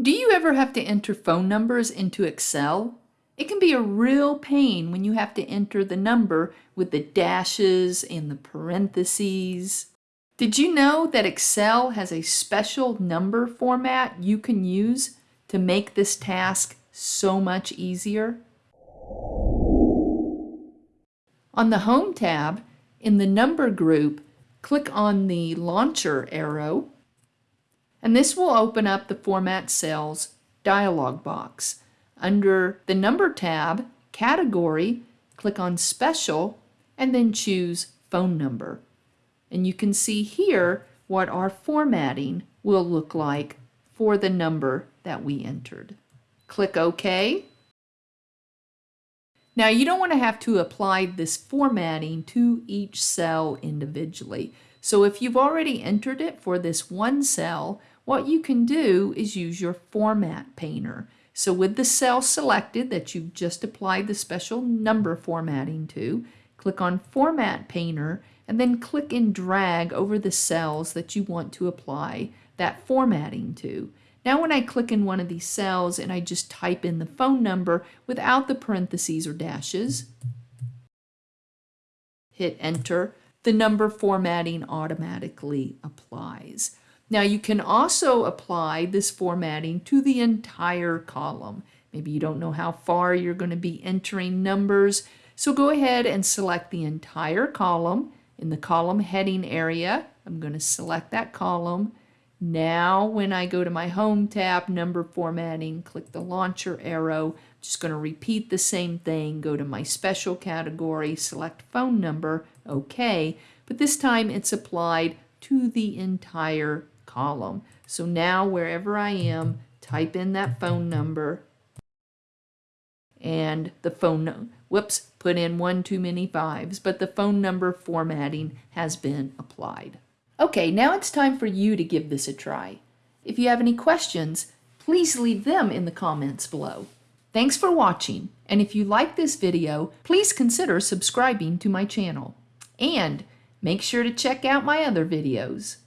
Do you ever have to enter phone numbers into Excel? It can be a real pain when you have to enter the number with the dashes and the parentheses. Did you know that Excel has a special number format you can use to make this task so much easier? On the Home tab, in the Number group, click on the Launcher arrow and this will open up the Format Cells dialog box. Under the Number tab, Category, click on Special, and then choose Phone Number. And you can see here what our formatting will look like for the number that we entered. Click OK. Now you don't want to have to apply this formatting to each cell individually. So if you've already entered it for this one cell, what you can do is use your format painter. So with the cell selected that you've just applied the special number formatting to, click on Format Painter and then click and drag over the cells that you want to apply that formatting to. Now when I click in one of these cells and I just type in the phone number without the parentheses or dashes, hit enter, the number formatting automatically applies. Now you can also apply this formatting to the entire column. Maybe you don't know how far you're going to be entering numbers, so go ahead and select the entire column. In the column heading area, I'm going to select that column. Now when I go to my Home tab, Number Formatting, click the Launcher arrow. just going to repeat the same thing, go to my Special category, select Phone Number, OK. But this time it's applied to the entire column. So now wherever I am, type in that phone number and the phone. Whoops, put in one too many fives, but the phone number formatting has been applied. Okay, now it's time for you to give this a try. If you have any questions, please leave them in the comments below. Thanks for watching, and if you like this video, please consider subscribing to my channel. And make sure to check out my other videos.